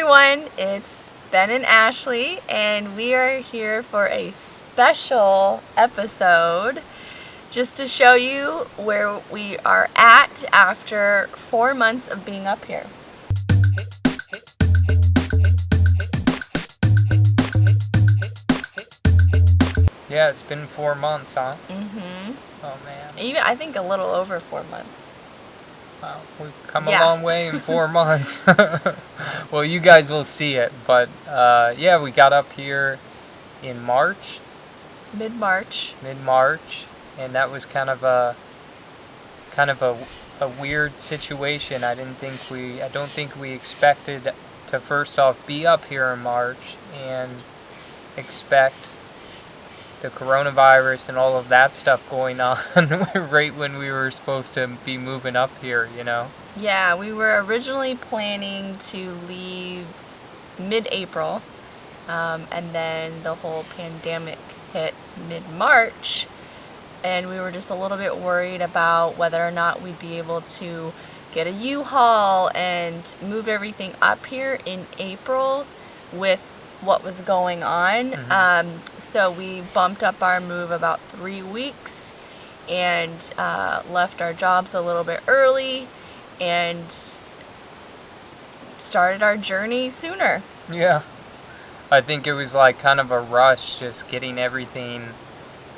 everyone, it's Ben and Ashley and we are here for a special episode just to show you where we are at after four months of being up here. Yeah, it's been four months, huh? Mm-hmm. Oh man. Even I think a little over four months. Wow, we've come Yeah. a long way in four months. well, you guys will see it, but uh, yeah, we got up here in March, Mid-March. mid-March, and that was kind of a kind of a, a weird situation. I didn't think we, I don't think we expected to first off be up here in March and expect the coronavirus and all of that stuff going on right when we were supposed to be moving up here, you know. Yeah, we were originally planning to leave mid-April, um, and then the whole pandemic hit mid-March, and we were just a little bit worried about whether or not we'd be able to get a U-Haul and move everything up here in April with what was going on. Mhm. Um, so we bumped up our move about three weeks and uh, left our jobs a little bit early and started our journey sooner. Yeah. I think it was like kind of a rush just getting everything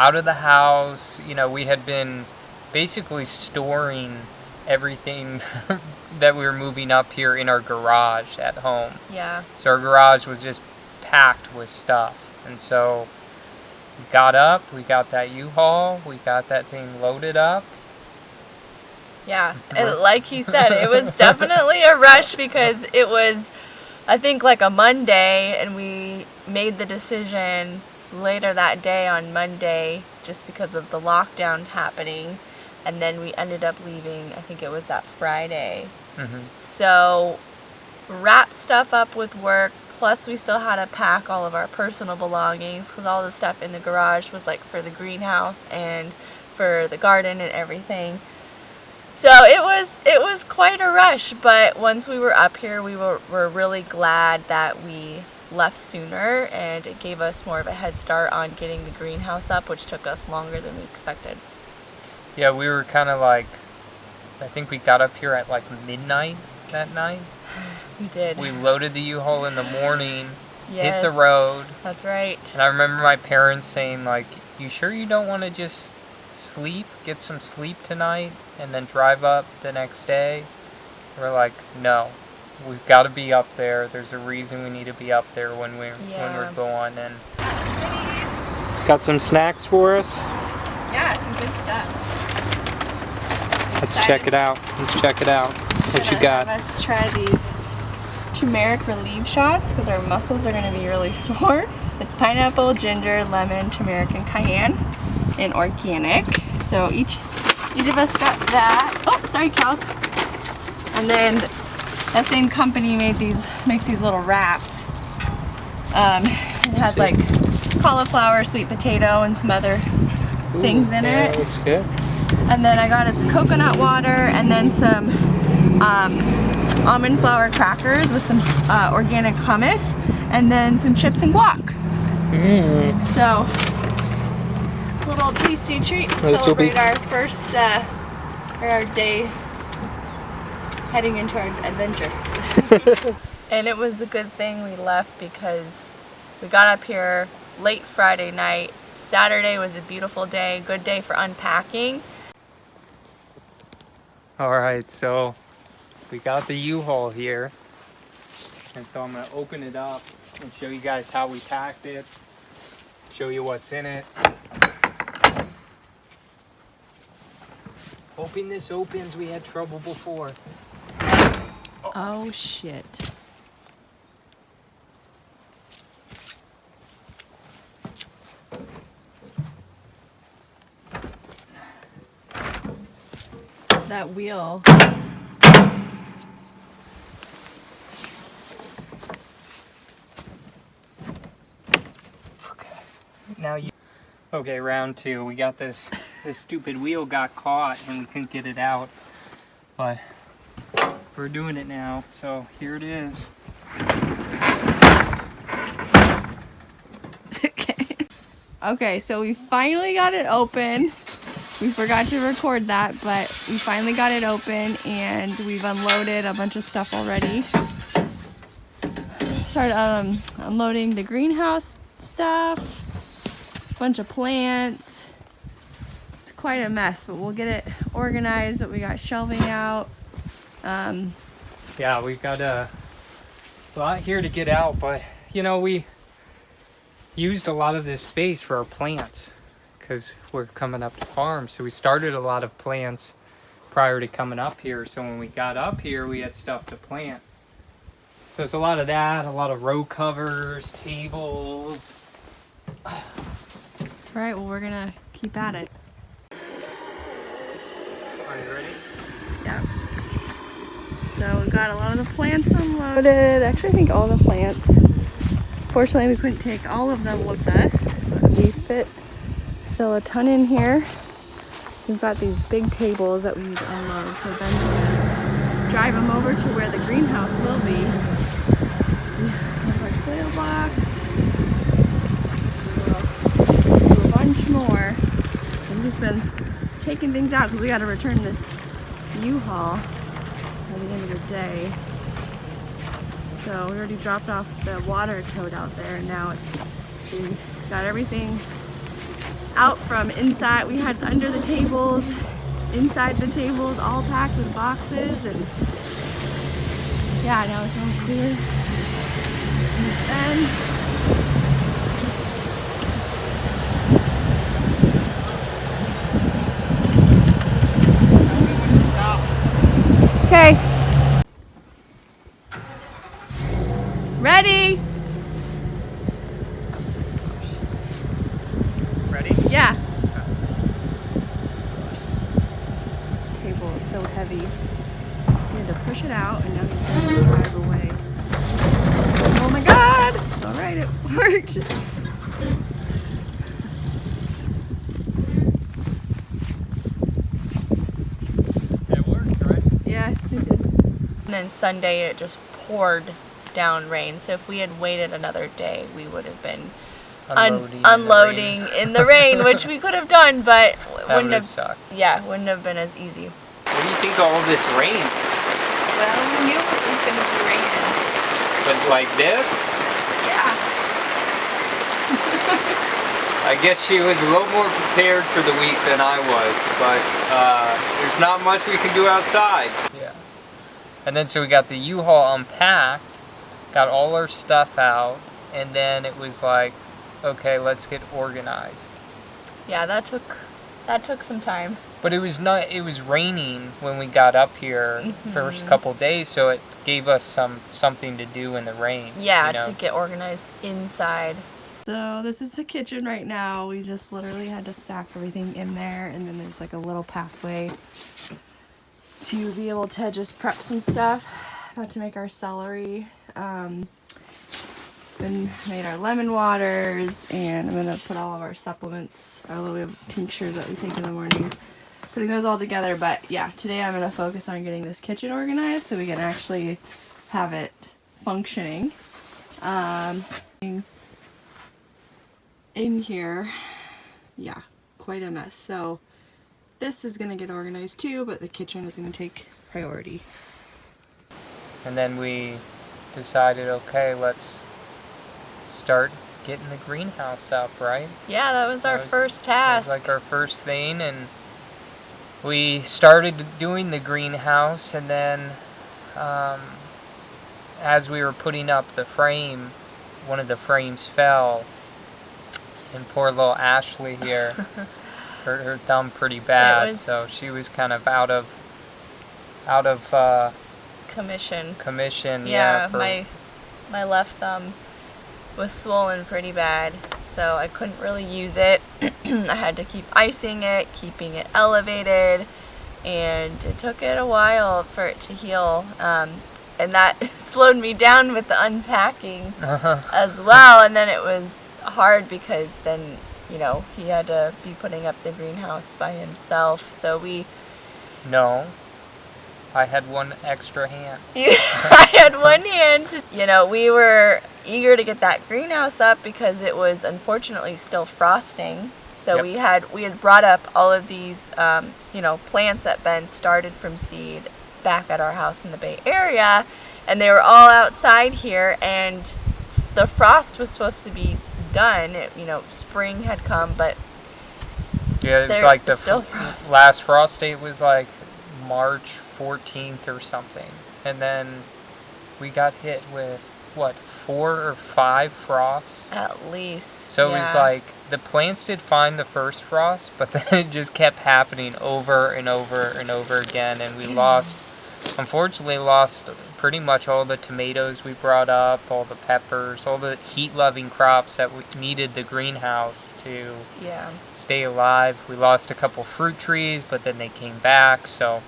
out of the house. You know, we had been basically storing everything that we were moving up here in our garage at home. Yeah. So our garage was just packed with stuff. And so we got up, we got that U-Haul, we got that thing loaded up. Yeah, and like he said, it was definitely a rush because it was, I think, like a Monday, and we made the decision later that day on Monday just because of the lockdown happening, and then we ended up leaving, I think it was that Friday. hmm So, wrap stuff up with work, plus we still had to pack all of our personal belongings because all the stuff in the garage was like for the greenhouse and for the garden and everything. So it was it was quite a rush, but once we were up here, we were, were really glad that we left sooner and it gave us more of a head start on getting the greenhouse up, which took us longer than we expected. Yeah, we were kind of like, I think we got up here at like midnight that night. We did. We loaded the U-Haul in the morning, hit the road, That's right. and I remember my parents saying like, "You sure you don't want to just sleep, get some sleep tonight, and then drive up the next day?" We're like, "No, we've got to be up there. There's a reason we need to be up there when we're when we're going." And got some snacks for us. Yeah, some good stuff. Let's check it out. Let's check it out. What you got? Let's try these turmeric relief shots because our muscles are going to be really sore. It's pineapple, ginger, lemon, turmeric, and cayenne, and organic. So each each of us got that. Oh, sorry, cows. And then that same company made these makes these little wraps. Um, it has like cauliflower, sweet potato, and some other things in it. looks good. And then I got us coconut water and then some um, almond flour crackers with some uh, organic hummus and then some chips and guac. Mm. So, little tasty treat to This celebrate our first, uh, or our day heading into our adventure. and it was a good thing we left because we got up here late Friday night. Saturday was a beautiful day, good day for unpacking. All right, so we got the U-Haul here. And so I'm gonna open it up and show you guys how we packed it, show you what's in it. Hoping this opens, we had trouble before. Oh shit. That wheel. Okay. Now you Okay, round two. We got this this stupid wheel got caught and we couldn't get it out. But we're doing it now, so here it is. okay. Okay, so we finally got it open. We forgot to record that, but we finally got it open and we've unloaded a bunch of stuff already. Started um, unloading the greenhouse stuff, bunch of plants. It's quite a mess, but we'll get it organized. But we got shelving out. Um, Yeah, we've got a lot here to get out, but you know, we used a lot of this space for our plants because we're coming up to farm. So we started a lot of plants prior to coming up here. So when we got up here, we had stuff to plant. So it's a lot of that, a lot of row covers, tables. All right, well, we're gonna keep at it. Are you ready? Yeah. So we got a lot of the plants unloaded. Actually, I think all the plants. Fortunately, we couldn't take all of them with us. But we fit still a ton in here. We've got these big tables that we need to unload. So then we'll drive them over to where the greenhouse will be. We have our soil box. We'll do a bunch more. We've just been taking things out because we got to return this U-Haul at the end of the day. So we already dropped off the water tote out there and now it's we got everything out from inside. We had under the tables, inside the tables, all packed with boxes and yeah, now it's all clear. And Okay. Ready? Ready? Yeah. Table is so heavy. You had to push it out and now you have to drive away. Oh my god! Alright, it worked. It worked, right? Yeah, it did. And then Sunday it just poured down rain. So if we had waited another day, we would have been un- Unloading. in the unloading rain. in the rain, which we could have done, but That wouldn't would've have. sucked. Yeah, wouldn't have been as easy. What do you think of all this rain? Well, we knew it was going to be raining. But like this? Yeah. I guess she was a little more prepared for the week than I was, but uh, there's not much we can do outside. Yeah. And then so we got the U-Haul unpacked, got all our stuff out, and then it was like, okay, let's get organized. Yeah, that took that took some time. But it was not. It was raining when we got up here first mm-hmm. couple days, so it gave us some something to do in the rain. Yeah, you know? to get organized inside. So this is the kitchen right now. We just literally had to stack everything in there and then there's like a little pathway to be able to just prep some stuff. About to make our celery. Um, been made our lemon waters and I'm gonna put all of our supplements, our little tinctures that we take in the morning. Putting those all together, but yeah, today I'm gonna focus on getting this kitchen organized so we can actually have it functioning. Um, in here, yeah, quite a mess. So this is gonna get organized too, but the kitchen is gonna take priority. And then we decided, okay, let's start getting the greenhouse up, right? Yeah, that was our That was- first That was task. like our first thing, and we started doing the greenhouse, and then um, as we were putting up the frame, one of the frames fell, and poor little Ashley here hurt her thumb pretty bad, was- so she was kind of out of out of uh, Commission. commission. Yeah, Yeah, for- my my left thumb was swollen pretty bad, so I couldn't really use it. I had to keep icing it, keeping it elevated, and it took it a while for it to heal. Um, and that slowed me down with the unpacking Uh-huh. as well. And then it was hard because then, you know, he had to be putting up the greenhouse by himself. So we, No. I had one extra hand. I had one hand. You know, we were eager to get that greenhouse up because it was unfortunately still frosting. So Yep. we had we had brought up all of these, um, you know, plants that Ben started from seed back at our house in the Bay Area, and they were all outside here. And the frost was supposed to be done. It, you know, spring had come, but Yeah, it was like the frost. last frost date was like March 14th or something. And then we got hit with what, four or five frosts? at least So it was like the plants did fine the first frost, but then it just kept happening over and over and over again, and we lost, unfortunately, lost pretty much all the tomatoes we brought up, all the peppers, all the heat-loving crops that we needed the greenhouse to yeah. stay alive. We lost a couple fruit trees, but then they came back. So,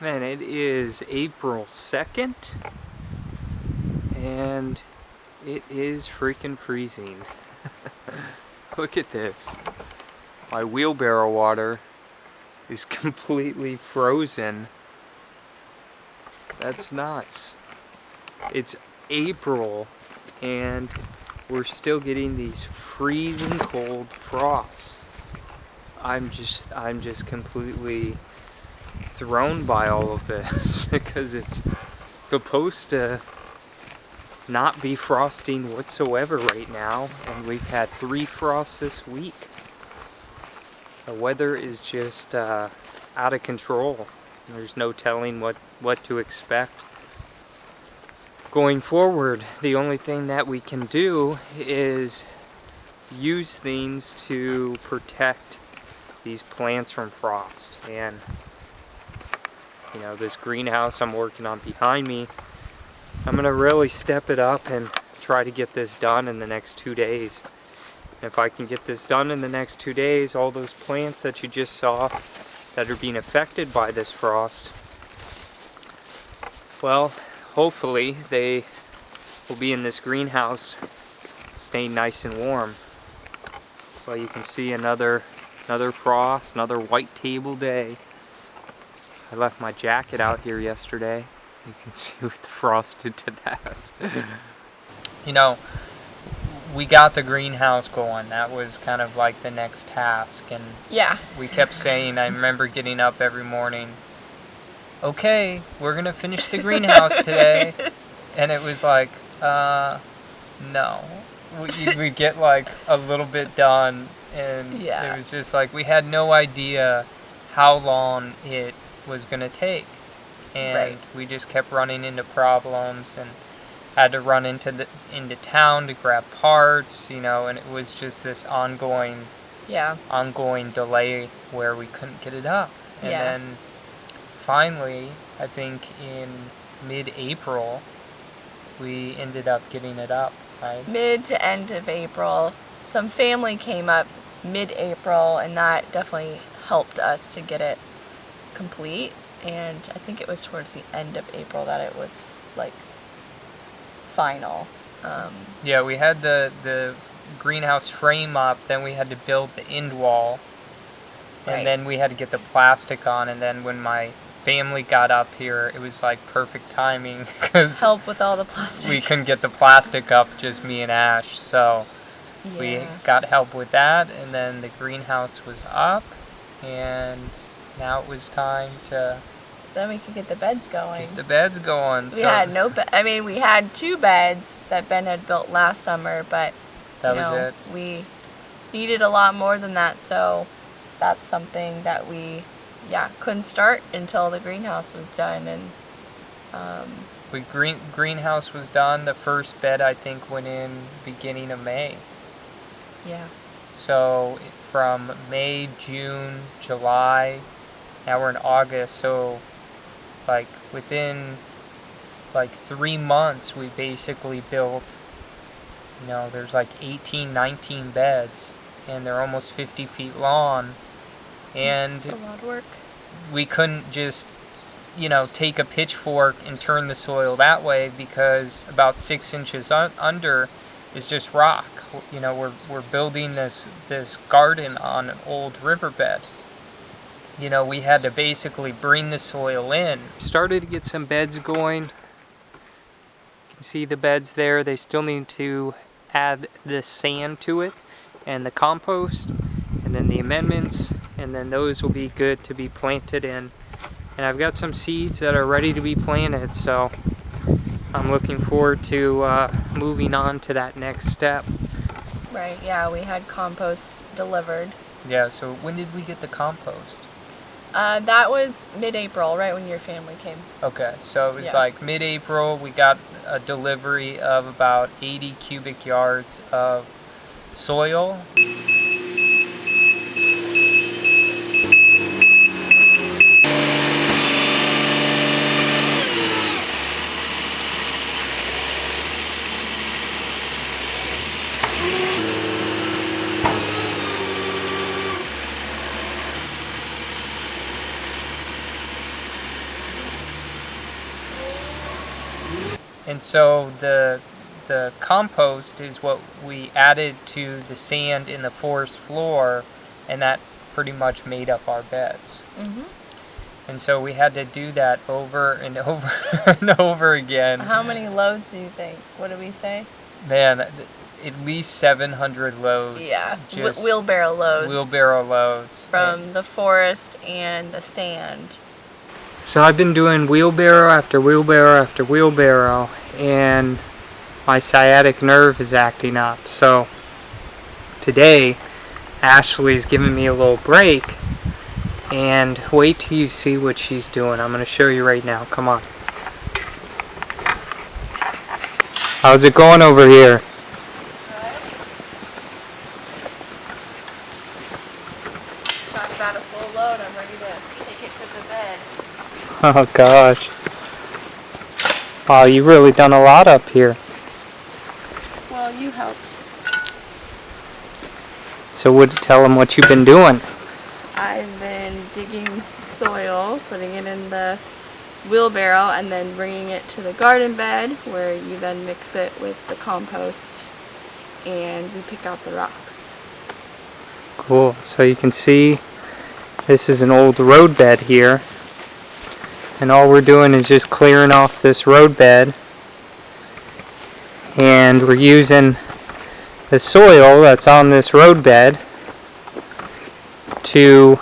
man, it is April second, and it is freaking freezing. Look at this. My wheelbarrow water is completely frozen. That's nuts. It's April and we're still getting these freezing cold frosts. I'm just I'm just completely thrown by all of this because it's supposed to not be frosting whatsoever right now and we've had three frosts this week. The weather is just uh, out of control. There's no telling what, what to expect going forward, the only thing that we can do is use things to protect these plants from frost. And, you know, this greenhouse I'm working on behind me, I'm going to really step it up and try to get this done in the next two days. If I can get this done in the next two days, all those plants that you just saw that are being affected by this frost, well, hopefully they will be in this greenhouse staying nice and warm. Well, you can see another another frost, another white table day. I left my jacket out here yesterday. You can see what the frost did to that. you know, we got the greenhouse going. That was kind of like the next task and Yeah. we kept saying, I remember getting up every morning, okay, we're going to finish the greenhouse today. And it was like, uh, no. We, we'd get like a little bit done, and Yeah. it was just like we had no idea how long it was going to take. And Right. we just kept running into problems and had to run into the into town to grab parts, you know, and it was just this ongoing Yeah. ongoing delay where we couldn't get it up. And Yeah. then finally, I think in mid-April, we ended up getting it up, right? Mid to end of April. Some family came up mid April, and that definitely helped us to get it complete. And I think it was towards the end of April that it was like final. Um, Yeah, we had the the greenhouse frame up, then we had to build the end wall. And Right. then we had to get the plastic on and then when my family got up here, it was like perfect timing cuz help with all the plastic. we couldn't get the plastic up just me and Ash. So, we got help with that and then the greenhouse was up and now it was time to Then we could get the beds going. get the beds going we so had no bed. I mean, we had two beds that Ben had built last summer, but that you was know, it we needed a lot more than that. So that's something that we, yeah, couldn't start until the greenhouse was done. And um, we green greenhouse was done the first bed i think went in beginning of may yeah, so from may june july now we're in august so like within like three months we basically built you know there's like 18 19 beds and they're almost 50 feet long. And a lot of work. we couldn't just you know take a pitchfork and turn the soil that way because about six inches un- under is just rock. You know we're, we're building this this garden on an old riverbed you know, we had to basically bring the soil in. Started to get some beds going. You can see the beds there. They still need to add the sand to it and the compost and then the amendments and then those will be good to be planted in. And I've got some seeds that are ready to be planted so I'm looking forward to uh, moving on to that next step. Right, yeah, we had compost delivered. Yeah, so when did we get the compost? Uh, that was mid-April, right when your family came. Okay, so it was Yeah. like mid-April. We got a delivery of about 80 cubic yards of soil. And so the the compost is what we added to the sand in the forest floor, and that pretty much made up our beds. Mm-hmm. And so we had to do that over and over and over again. How many loads do you think? What did we say? Man, at least 700 loads. Yeah, wh- wheelbarrow loads. wheelbarrow loads. From the forest and the sand. So I've been doing wheelbarrow after wheelbarrow after wheelbarrow, and my sciatic nerve is acting up. So today, Ashley's giving me a little break, and wait till you see what she's doing. I'm going to show you right now. Come on. How's it going over here? Talk about a full load. I'm ready to take it to the bed. Oh gosh. Wow, you've really done a lot up here. Well, you helped. So would you tell them what you've been doing. I've been digging soil, putting it in the wheelbarrow, and then bringing it to the garden bed where you then mix it with the compost and we pick out the rocks. Cool. So you can see this is an old road bed here. And all we're doing is just clearing off this road bed. And we're using the soil that's on this road bed to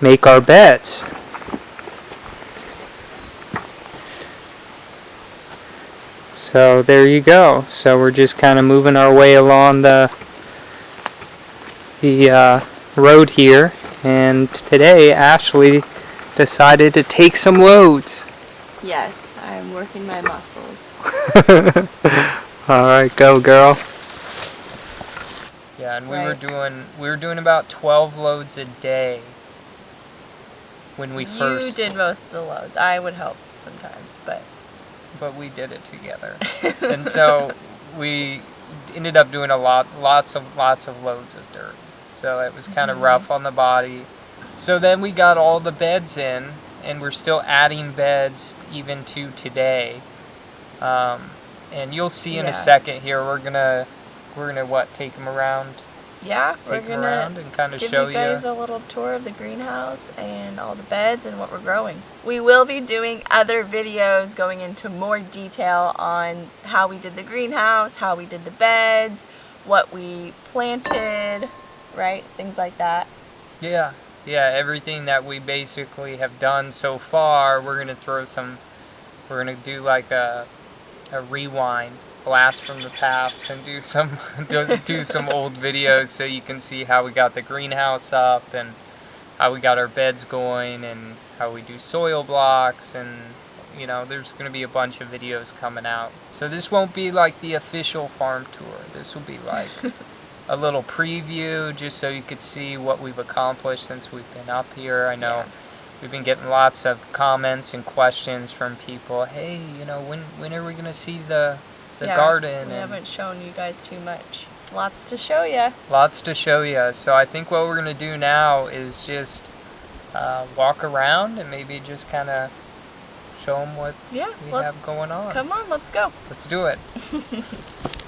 make our beds. So there you go. So we're just kind of moving our way along the the uh, road here, and today Ashley decided to take some loads. Yes, I'm working my muscles. All right, go girl. Yeah, and we were doing we were doing about 12 loads a day when we you first did most of the loads. I would help sometimes, but but we did it together. and so we ended up doing a lot lots of lots of loads of dirt. So it was kind of Mhm. rough on the body. So then we got all the beds in and we're still adding beds even to today. Um, and you'll see in Yeah. a second here we're going to we're going to what take them around yeah, we're gonna around and kind of give show you guys a little tour of the greenhouse and all the beds and what we're growing. We will be doing other videos going into more detail on how we did the greenhouse, how we did the beds, what we planted, right? Things like that. Yeah, yeah, everything that we basically have done so far, we're gonna throw some, we're gonna do like a, a rewind, blast from the past, and do some, do, do some old videos so you can see how we got the greenhouse up and how we got our beds going and how we do soil blocks and you know there's going to be a bunch of videos coming out. So this won't be like the official farm tour. This will be like a little preview just so you could see what we've accomplished since we've been up here. I know Yeah. we've been getting lots of comments and questions from people. Hey, you know, when when are we gonna see the the Yeah, garden? We and haven't shown you guys too much. Lots to show you. lots to show you. So I think what we're gonna do now is just uh, walk around and maybe just kind of show them what Yeah, we have going on. come on, let's go. Let's do it.